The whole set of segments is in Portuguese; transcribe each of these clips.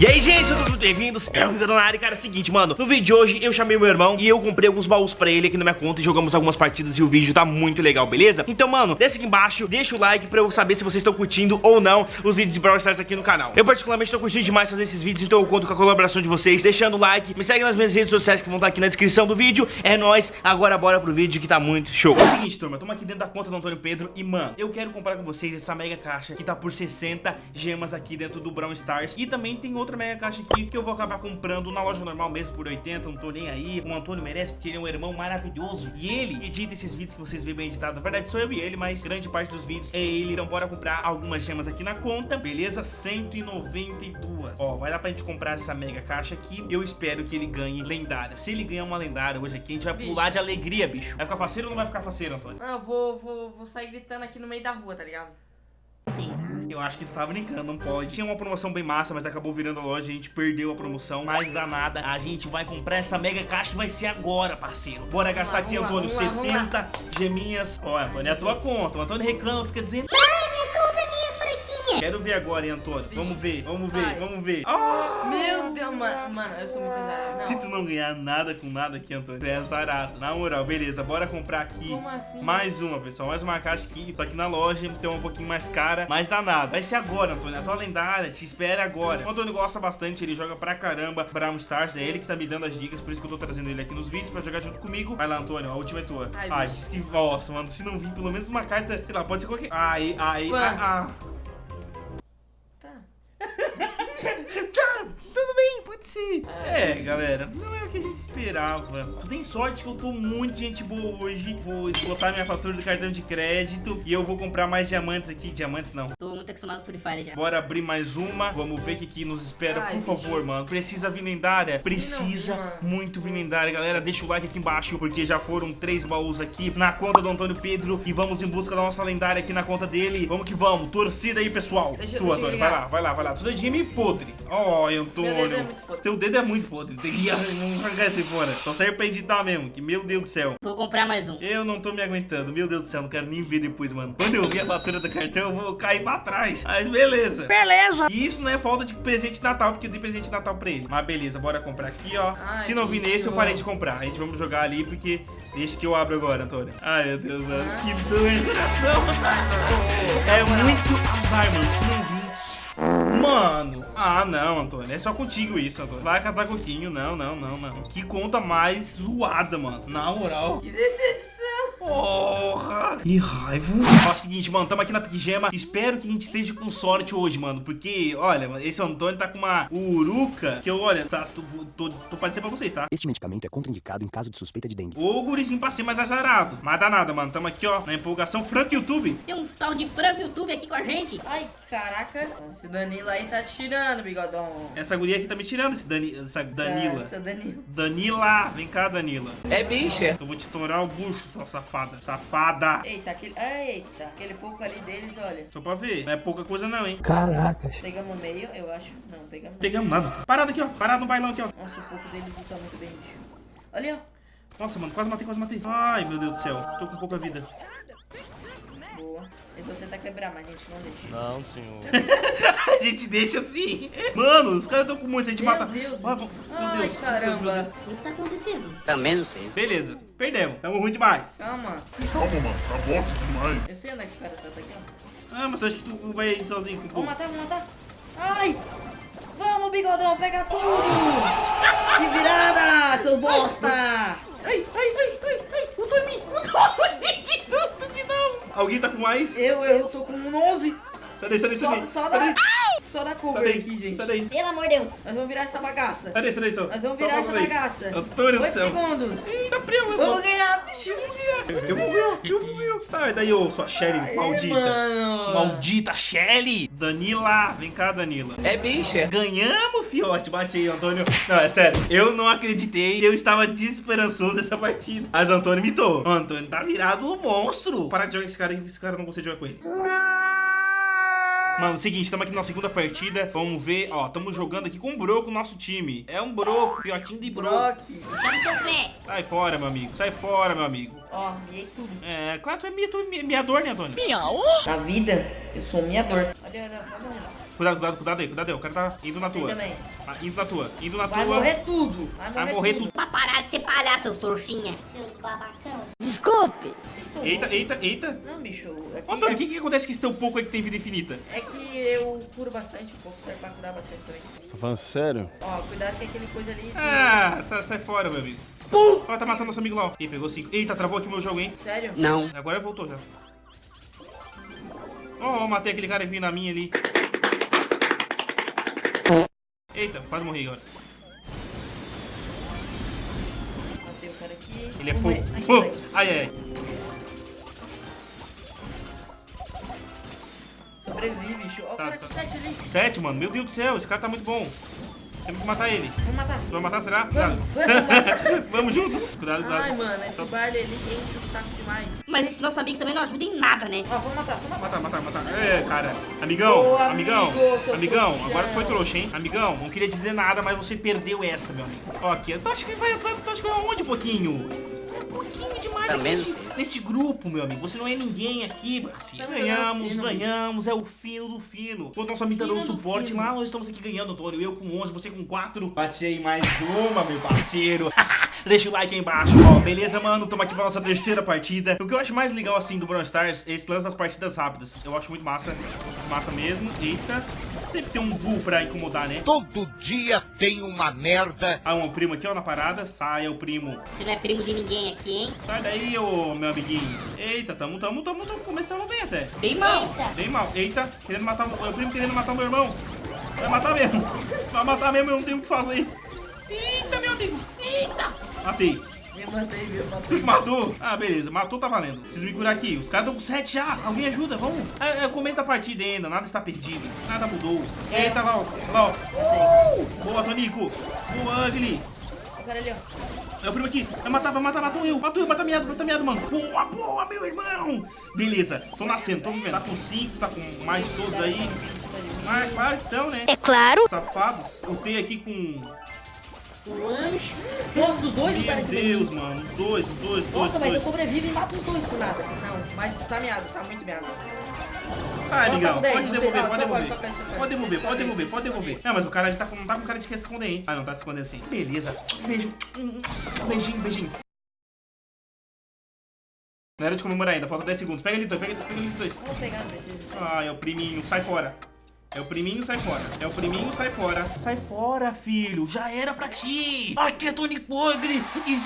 E aí, gente, tudo bem-vindos? É o Vitor na área, cara, é o seguinte, mano No vídeo de hoje, eu chamei meu irmão e eu comprei alguns baús pra ele aqui na minha conta E jogamos algumas partidas e o vídeo tá muito legal, beleza? Então, mano, desce aqui embaixo, deixa o like pra eu saber se vocês estão curtindo ou não Os vídeos de Brawl Stars aqui no canal Eu particularmente tô curtindo demais fazer esses vídeos Então eu conto com a colaboração de vocês, deixando o like Me segue nas minhas redes sociais que vão estar aqui na descrição do vídeo É nóis, agora bora pro vídeo que tá muito show É o seguinte, turma, tamo aqui dentro da conta do Antônio Pedro E, mano, eu quero comprar com vocês essa mega caixa Que tá por 60 gemas aqui dentro do Brawl Stars E também tem outra mega caixa aqui que eu vou acabar comprando na loja normal mesmo por 80, não tô nem aí. O Antônio merece porque ele é um irmão maravilhoso. E ele edita esses vídeos que vocês veem bem editado. Na verdade sou eu e ele, mas grande parte dos vídeos é ele. Então bora comprar algumas gemas aqui na conta, beleza? 192. Ó, vai dar pra gente comprar essa mega caixa aqui. Eu espero que ele ganhe lendária. Se ele ganhar uma lendária hoje aqui, a gente vai bicho. pular de alegria, bicho. Vai ficar faceiro ou não vai ficar faceiro, Antônio? Não, eu vou, vou, vou sair gritando aqui no meio da rua, tá ligado? Eu acho que tu tava brincando, não pode. Tinha uma promoção bem massa, mas acabou virando a loja. A gente perdeu a promoção. Mas danada, a gente vai comprar essa mega caixa que vai ser agora, parceiro. Bora gastar aqui, Antônio, 60 geminhas. Ó, Antônio, é a tua conta. O Antônio reclama, fica dizendo... Quero ver agora, hein, Antônio. Vamos ver, vamos ver, Vai. vamos ver. Oh! Mano. Mano, eu sou muito azarado. Se tu não ganhar nada com nada aqui, Antônio, tu é azarado. Na moral, beleza. Bora comprar aqui assim? mais uma, pessoal. Mais uma caixa aqui. Só que na loja tem um pouquinho mais cara. Mas dá nada. Vai ser agora, Antônio. A tua lendária te espera agora. O Antônio gosta bastante. Ele joga pra caramba Brawl Stars. É ele que tá me dando as dicas. Por isso que eu tô trazendo ele aqui nos vídeos pra jogar junto comigo. Vai lá, Antônio. A última é tua. Ai, Ai que... Nossa, mano. Se não vir pelo menos uma carta, sei lá, pode ser qualquer... Ai, ai, ai. É, galera, não é o que a gente esperava. Tu tem sorte que eu tô muito gente boa hoje. Vou esgotar minha fatura do cartão de crédito e eu vou comprar mais diamantes aqui. Diamantes não. Tô muito acostumado com Free Fire já. Bora abrir mais uma. Vamos ver o que, que nos espera, Ai, por favor, mano. Precisa vir lendária? Precisa não, muito vir lendária, galera. Deixa o like aqui embaixo, porque já foram três baús aqui na conta do Antônio Pedro. E vamos em busca da nossa lendária aqui na conta dele. Vamos que vamos. Torcida aí, pessoal. Deixa, tu, deixa Antônio, vai lá, vai lá, vai lá. Tudo é de podre. Ó, oh, Antônio. É Teu dedo é muito podre. Tem que arrancar esse fora. Só serve pra editar mesmo. Que meu Deus do céu. Vou comprar mais um. Eu não tô me aguentando. Meu Deus do céu, não quero nem ver depois, mano. Quando eu ver a fatura do cartão, eu vou cair pra trás. Mas beleza. Beleza. E isso não é falta de presente de Natal, porque eu dei presente de Natal pra ele. Mas beleza, bora comprar aqui, ó. Ai, Se não vir nesse, eu parei de comprar. A gente vamos jogar ali, porque... Deixa que eu abro agora, Antônio. Ai, meu Deus, mano. Ah. Que dor no coração. É muito azar, mano. Mano, ah não, Antônio, é só contigo isso, Antônio. Vai catar coquinho, não, não, não, não. Que conta mais zoada, mano. Na moral. Que decepção. Porra! Que raiva. Ó, é o seguinte, mano, tamo aqui na Pigema. Espero que a gente esteja com sorte hoje, mano. Porque, olha, esse Antônio tá com uma uruca que eu, olha, tá, tô, tô, tô pra dizer pra vocês, tá? Este medicamento é contraindicado em caso de suspeita de dengue. Ô, gurizinho pra ser mais azarado. Mas dá nada, mano. Tamo aqui, ó, na empolgação. Franco YouTube. Tem um tal de Franco YouTube aqui com a gente. Ai, caraca. Esse Danilo aí tá tirando, bigodão. Essa guria aqui tá me tirando, esse Dani, essa Danila. Essa, Danila. Danila, vem cá, Danila. É bicha. Eu vou te torar o bucho, sua safada. Safada. Eita, aquele... Eita, aquele pouco ali deles, olha. Só pra ver. Não é pouca coisa não, hein. Caracas. Pegamos meio, eu acho. Não, pegamos Pegamos nada. Parado aqui, ó. Parado no bailão aqui, ó. Nossa, o pouco deles não tá muito bem, bicho. Olha, ó. Nossa, mano, quase matei, quase matei. Ai, meu Deus do céu. Tô com pouca vida. Eles vão tentar quebrar, mas a gente não deixa. Não, senhor. a gente deixa assim. Mano, os caras estão com muitos, a gente meu mata. Deus, ah, meu Ai, Deus, caramba. O que tá acontecendo? Também não sei. Beleza, perdemos. Tamo ruim demais. Calma. Calma, mano. Tá bosta demais. Eu sei onde é que o cara tá, tá aqui, ó. Ah, mas tu acha que tu vai ir sozinho com o Vamos matar, vamos matar. Ai! Vamos, bigodão, pega tudo! Que virada, seus bosta! Ai, ai, ai, ai, ai, faltou em mim, faltou em mim Alguém tá com mais? Eu, eu tô com um 11. Sai daí, sai daí, sai daí. Só, só da... Só da cover daí, aqui, gente. Sai daí. Pelo amor de Deus. Nós vamos virar essa bagaça. Sai daí, sai daí, só. Nós vamos virar essa bagaça. Antônio do 8 céu. segundos. Eita, prima, Vamos ganhar. Eu vou ganhar, eu vou ganhar. Sai daí, ô, sua Shelly Aê, maldita. mano. Maldita Shelly. Danila, vem cá, Danila. É bicha. Ganhamos, fiote. Bate aí, Antônio. Não, é sério. Eu não acreditei. Eu estava desesperançoso nessa partida. Mas o Antônio mitou. O Antônio tá virado um monstro. Para de jogar com esse cara aí. Esse cara não consegue jogar com ele. Mano, seguinte, estamos aqui na segunda partida. Vamos ver, ó, estamos jogando aqui com um broco, nosso time. É um broco, fiotinho de broco. O. Sai fora, meu amigo. Sai fora, meu amigo. Ó, miei tudo. É, claro, tu é minha, tu é miador, né, Antônio? Na vida, eu sou miador. Olha, olha, lá. Cuidado, cuidado, cuidado aí, cuidado aí. O cara tá indo na tua. também. Ah, indo na tua, indo na Vai tua. morrer tudo. Vai morrer, Vai morrer tudo. tudo. Pra parar de ser palhaço, seus trouxinha. Seus babacão. Desculpe. Vocês estão Eita, eita, eita. Não, bicho. É que, Ô, Antônio, o que que acontece com esse teu pouco aí que tem vida infinita? é que eu curo bastante. Um pouco serve pra curar bastante também. Você tá falando sério? Ó, cuidado com aquele coisa ali. Ah, sai, sai fora, meu amigo. Ó, tá matando nosso amigo lá, ó. Ih, pegou cinco. Eita, travou aqui o meu jogo, hein? Sério? Não. Agora voltou já. Ó, ó, matei aquele cara que vinha na minha ali. Eita, quase morri agora. Matei o cara aqui. Ele é pouco. Ai, ai. Sobrevive, bicho. Ó, o Tá, cara tá. com 7 ali. Sete, mano. Meu Deus do céu, esse cara tá muito bom. Temos que matar ele. Vamos matar. Tu vai matar, será? Vamos, Cuidado. vamos matar. Vamos juntos. Cuidado, cuidado. Ai, mano, esse Barley ali enche o saco demais. Mas esse nosso amigo também não ajuda em nada, né? Ó, vamos matar, só matar. Matar, matar, matar. É, cara. Amigão, Ô, amigão, amigo, amigão. trouxão. Agora tu foi trouxa, hein? Amigão, não queria dizer nada, mas você perdeu esta, meu amigo. Ó, aqui. Tu acha que vai, tu tu acha que vai aonde, pouquinho? É demais aqui neste, neste grupo, meu amigo. Você não é ninguém aqui, parceiro. Ganhamos, ganhamos. É o fino do fino. Enquanto nosso amigo tá dando do suporte fino. lá, nós estamos aqui ganhando, Antônio. Eu com 11, você com 4. Bati aí mais uma, meu parceiro. Deixa o like aí embaixo, ó. Beleza, mano? Tamo aqui pra nossa terceira partida. O que eu acho mais legal, assim, do Brawl Stars é esse lance das partidas rápidas. Eu acho muito massa. Massa mesmo. Eita. Sempre tem um bull pra incomodar, né? Todo dia tem uma merda. Ah, um primo aqui, ó, na parada. Saia, o primo. Você não é primo de ninguém aqui, hein? Sai daí, ô, meu amiguinho. Eita, tamo, tamo, tamo, tamo começando bem até. Bem mal. Bem mal. Eita, querendo matar o o primo querendo matar o meu irmão. Vai matar mesmo. Vai matar mesmo, eu não tenho o que fazer. Eita, meu amigo. Eita. Matei. Me matei, meu. Matei. Matou? Ah, beleza. Matou, tá valendo. Preciso me curar aqui. Os caras estão com 7 já. Alguém ajuda, vamos. É, é o começo da partida ainda. Nada está perdido. Nada mudou. Eita, lá, ó. Lá, ó. Boa, Tonico. Boa, Ugly. Cara ali, ó. É o primo aqui. Vai matar, vai matar, matou eu. Matou eu, mata miado, mata miado, mano. Boa, boa, meu irmão. Beleza. Tô nascendo, tô vivendo. Tá com 5, tá com mais de todos aí. Ah, claro que estão, né? É claro. Safados. Eu tenho aqui com... Anjo. Nossa, os dois Meu lutaram Deus, mano. Os dois, os dois, os dois. Nossa, os mas eu dois. sobrevivo e mato os dois por nada. Não, mas tá miado, tá muito miado. Sai, Nossa, amigão. com dez, Pode devolver, pode devolver. Pode devolver, pode devolver, pode devolver. Não, mas o cara tá com, não tá com cara de quer se esconder, hein? Ah, não, tá se escondendo assim. Beleza. Beijo. Beijinho, beijinho. Não era de comemorar ainda, falta 10 segundos. Pega ali, dois, pega, pega ali, dois. Vou pegar, não precisa. Ah, é o priminho, sai fora. É o priminho, sai fora. É o priminho, sai fora. Sai fora, filho. Já era pra ti. Aqui é Tony Pogre. E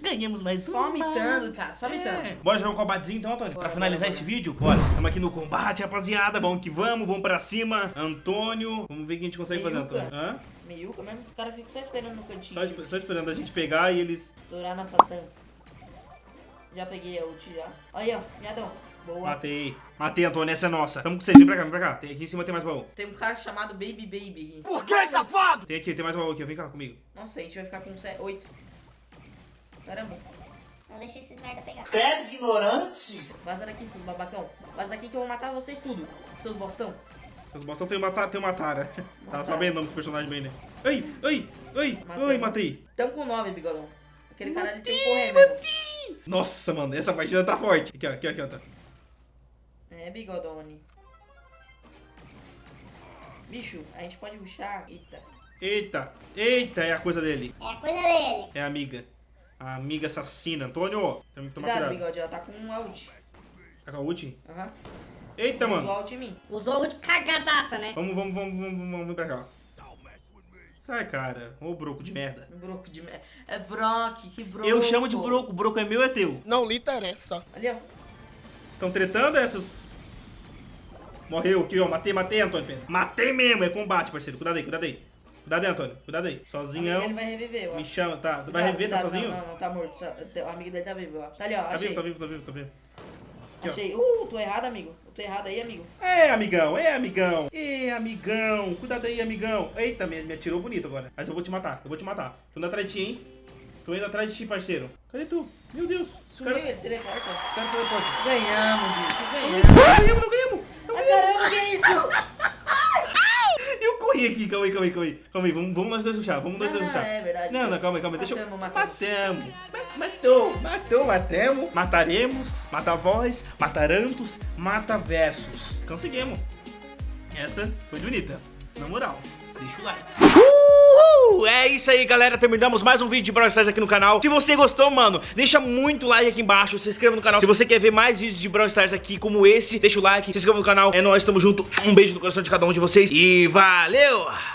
Ganhamos mais Só uma. mitando, cara, só mitando. É. Bora jogar um combatezinho então, Antônio? Bora, pra finalizar bora, esse bora. vídeo? Bora. Tamo aqui no combate, rapaziada. Vamos que vamos, vamos pra cima. Antônio. Vamos ver o que a gente consegue fazer, Meiuca. Antônio. Hã? Meiuca mesmo, o cara fica só esperando no cantinho. Só, esp- só esperando a gente pegar e eles. Estourar nossa tampa. Já peguei a ult já. Aí, ó, miadão. Boa. Matei. Matei, Antônio. Essa é nossa. Tamo com vocês. Vem pra cá, vem pra cá. Tem, aqui em cima tem mais baú. Tem um cara chamado Baby Baby. Tem aqui, tem mais baú aqui. Vem cá comigo. Nossa, a gente vai ficar com 8. Caramba. Não deixa esses merda pegar. Vaza daqui, seus babacão. Vaza daqui que eu vou matar vocês tudo. Seus bostão. Seus bostão tem uma, ta- tem uma tara. Tava Matara. sabendo o nome dos personagens bem, né? Ai, ai, ai, Matei. ai, matei. Tamo com 9, bigodão. Aquele cara ali tem que correr. Nossa, mano, essa partida tá forte. Aqui, ó, aqui, ó, aqui, ó. Tá. É, bigodone. Bicho, a gente pode ruxar. Eita. Eita, eita, é a coisa dele. É a coisa dele. É a amiga. A amiga assassina. Antônio, tem que tomar Cuidado, cuidado. bigode, ela tá com um ult. Tá com a ult? Aham. Eita, Usou mano. ult em mim. Usou de cagadaça, né? Vamos, vamos, vamos, vamos, vamos, vamos pra cá. Sai, cara. Ô, broco de merda. Broco de merda. É Brock, que broco. Eu chamo de broco. Broco é meu, é teu. Não lhe interessa. Ali, ó. Estão tretando essas... Morreu aqui, ó. Matei, matei, Antônio. Pena. Matei mesmo. É combate, parceiro. Cuidado aí, cuidado aí. Cuidado aí, Antônio. Cuidado aí. Sozinhão. Ele vai reviver, eu Me chama, tá? Vai Não, rever, tá não, sozinho? Não, não, não, tá morto. Tá- O amigo dele tá vivo, ó. Tá ali, ó. Tá achei. vivo, tá vivo, tá vivo, tá vivo. Aqui, ó. Achei. Uh, tô errado, amigo. Eu tô errado aí, amigo. É, amigão, é, amigão. É, amigão. Cuidado aí, amigão. Eita, me, me atirou bonito agora. Mas eu vou te matar, eu vou te matar. Tô indo atrás de ti, hein? Tô indo atrás de ti, parceiro. Cadê tu? Meu Deus. Sumiu caras ele, teleporta. cara teleporta. Ganhamos, bicho. Ganhamos. ganhamos, não ganhamos. Caramba, que é isso? Eu corri aqui, calma aí, calma aí, calma aí. Calma aí, vamos, vamos nós dois chá, vamos nós dois não, é verdade. Não, não, calma aí, calma aí. Deixa eu... Matamos, matamos. Matamos. Matou, matou, matemos, mataremos, mata voz, matarantos, mata versus. Conseguimos. Essa foi bonita, na moral. Deixa o like. Uhul! É isso aí, galera. Terminamos mais um vídeo de Brawl Stars aqui no canal. Se você gostou, mano, deixa muito like aqui embaixo. Se inscreva no canal. Se você quer ver mais vídeos de Brawl Stars aqui como esse, deixa o like, se inscreva no canal. É nóis, tamo junto. Um beijo no coração de cada um de vocês. E valeu!